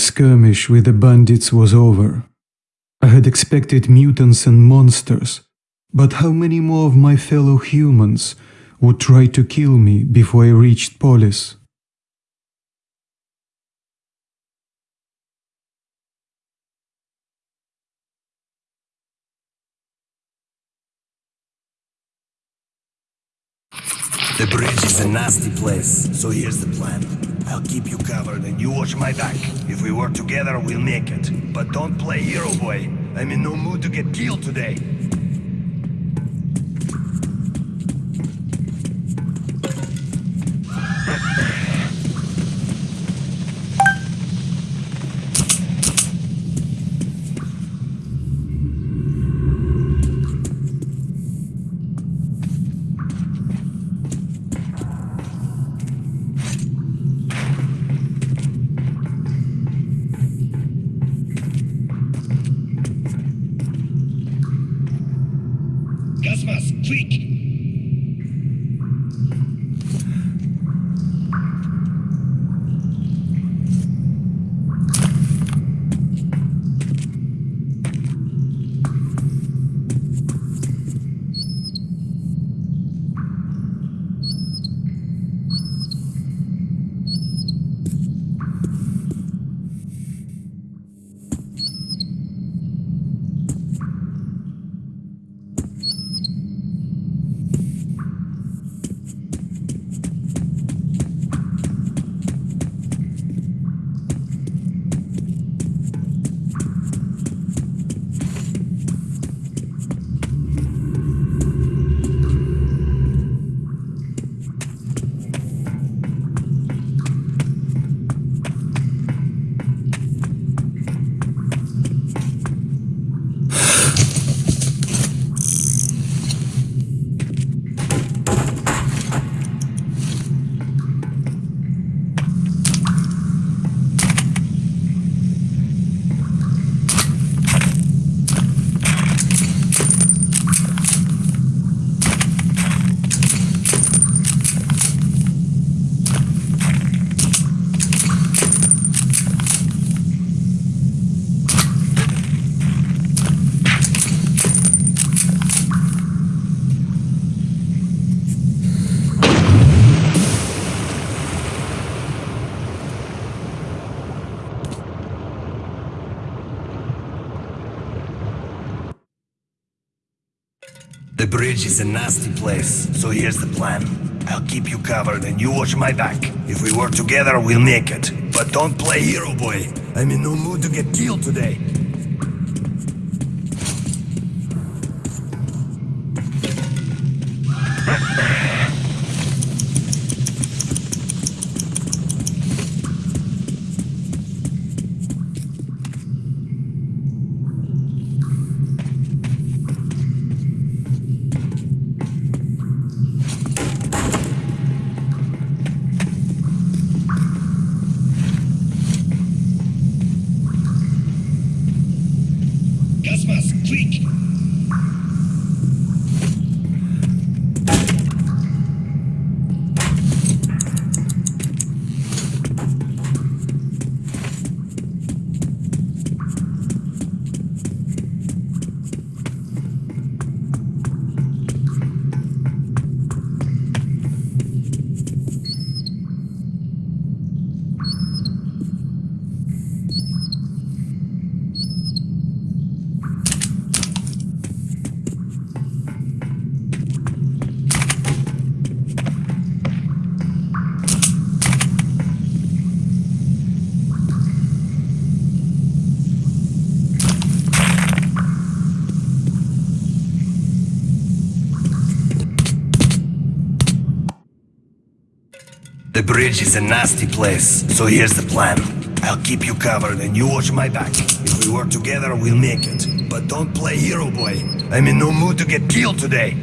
skirmish with the bandits was over. I had expected mutants and monsters, but how many more of my fellow humans would try to kill me before I reached Polis? Is a nasty place, so here's the plan. I'll keep you covered and you watch my back. If we work together, we'll make it. But don't play hero boy. I'm in no mood to get killed today. Bridge is a nasty place, so here's the plan. I'll keep you covered and you watch my back. If we work together, we'll make it. But don't play hero boy. I'm in no mood to get killed today. Bridge is a nasty place, so here's the plan. I'll keep you covered and you watch my back. If we work together, we'll make it. But don't play hero boy. I'm in no mood to get killed today.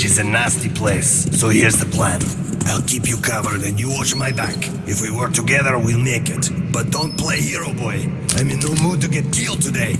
Bridge is a nasty place, so here's the plan. I'll keep you covered and you watch my back. If we work together, we'll make it. But don't play hero boy. I'm in no mood to get killed today.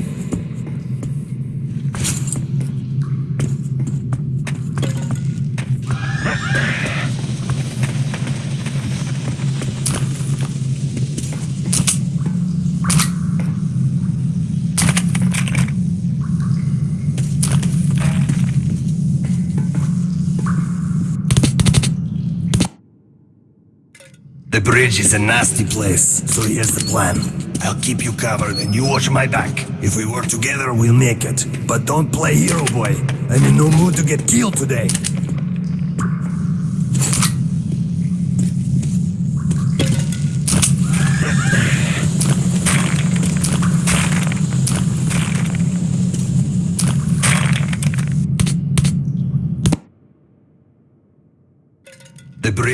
The bridge is a nasty place, so here's the plan. I'll keep you covered and you watch my back. If we work together, we'll make it. But don't play hero boy. I'm in no mood to get killed today.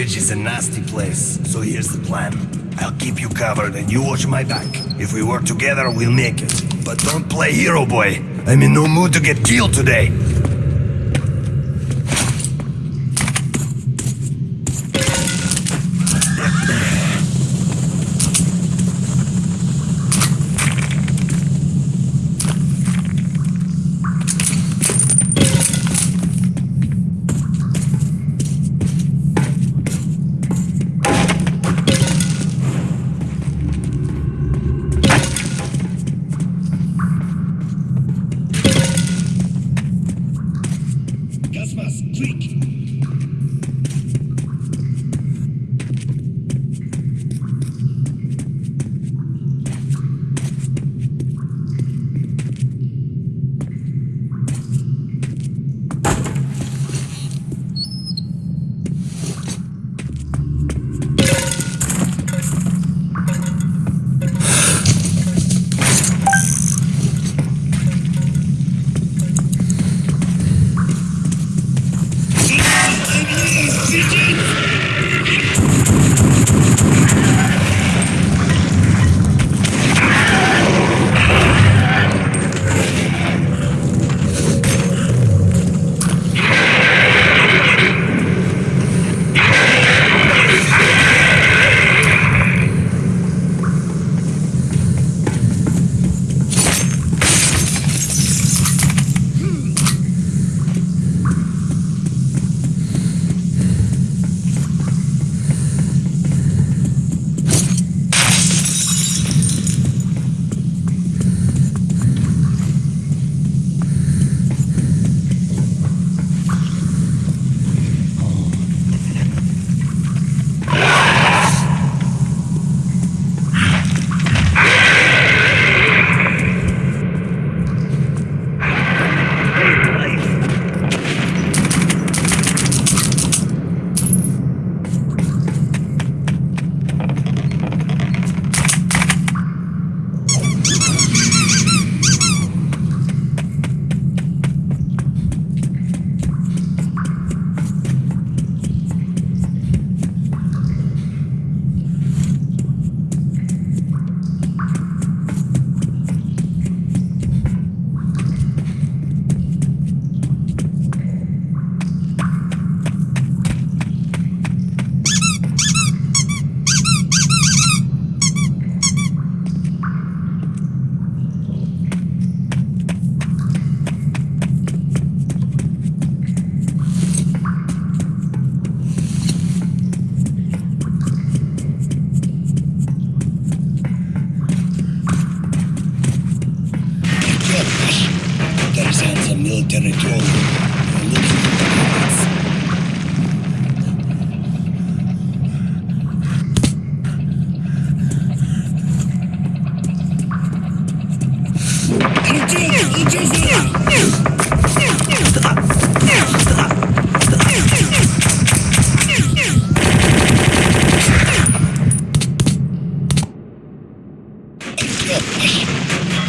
Bridge is a nasty place, so here's the plan. I'll keep you covered and you watch my back. If we work together, we'll make it. But don't play hero boy. I'm in no mood to get killed today.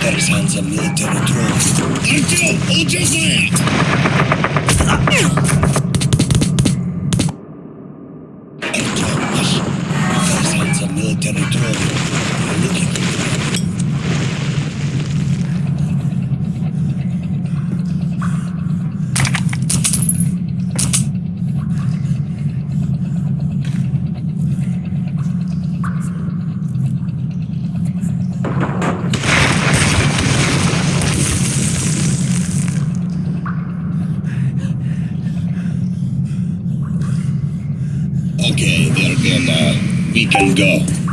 There is on military drone. Angel! Angel's land! Okay, they're. Uh, we can go.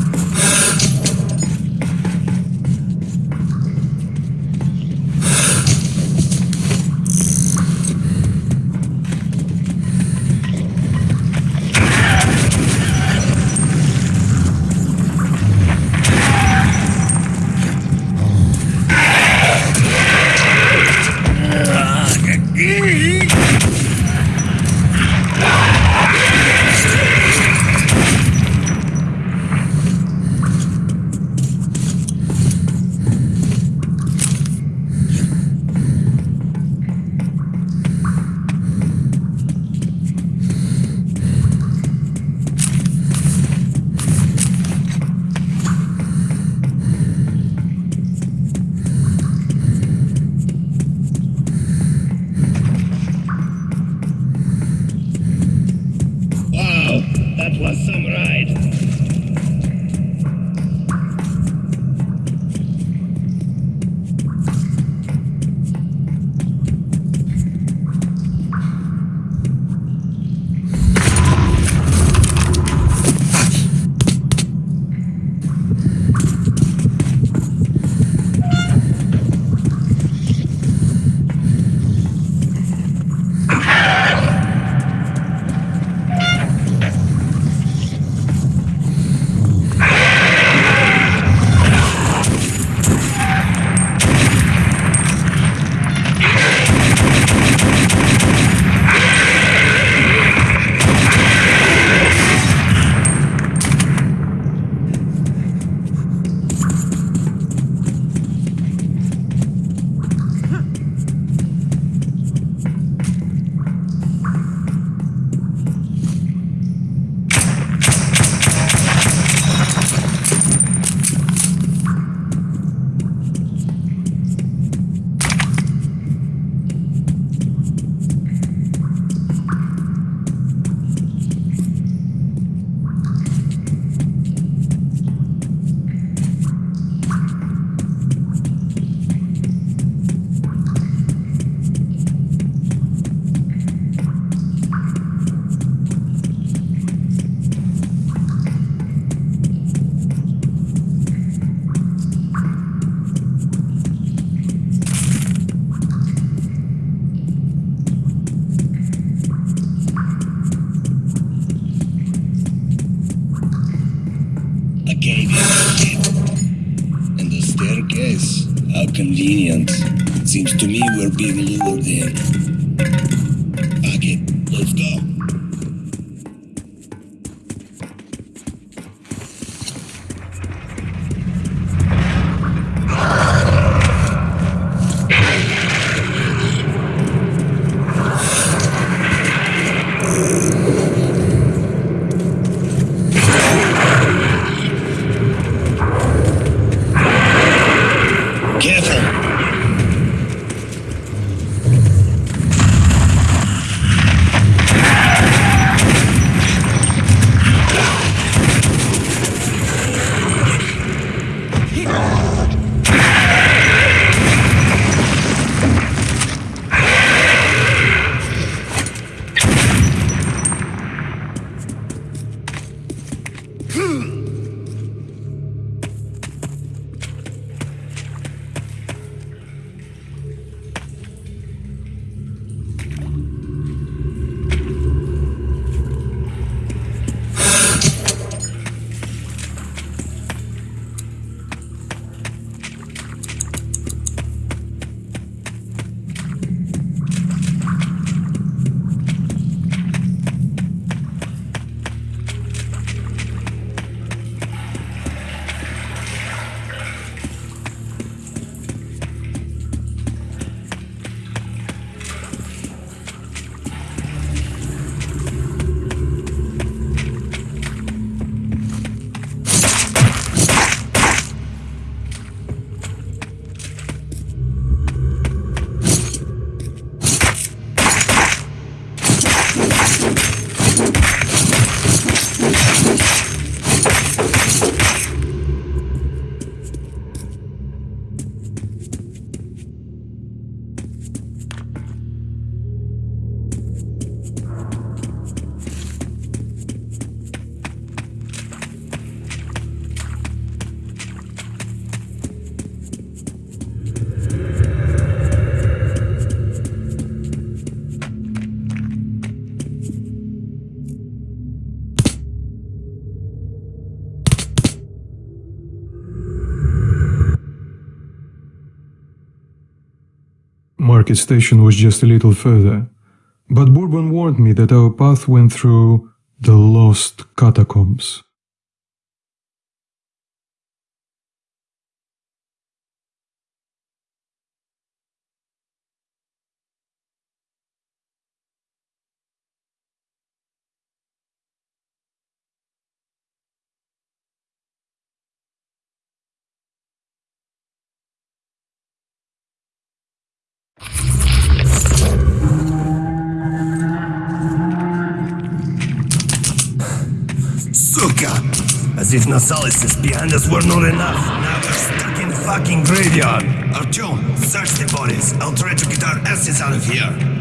Convenient. Seems to me we're being lured in. Market station was just a little further. But Bourbon warned me that our path went through the lost catacombs. As if Nosalis behind us were not enough. Now we're stuck in the fucking graveyard. Artyom, search the bodies. I'll try to get our asses out of here.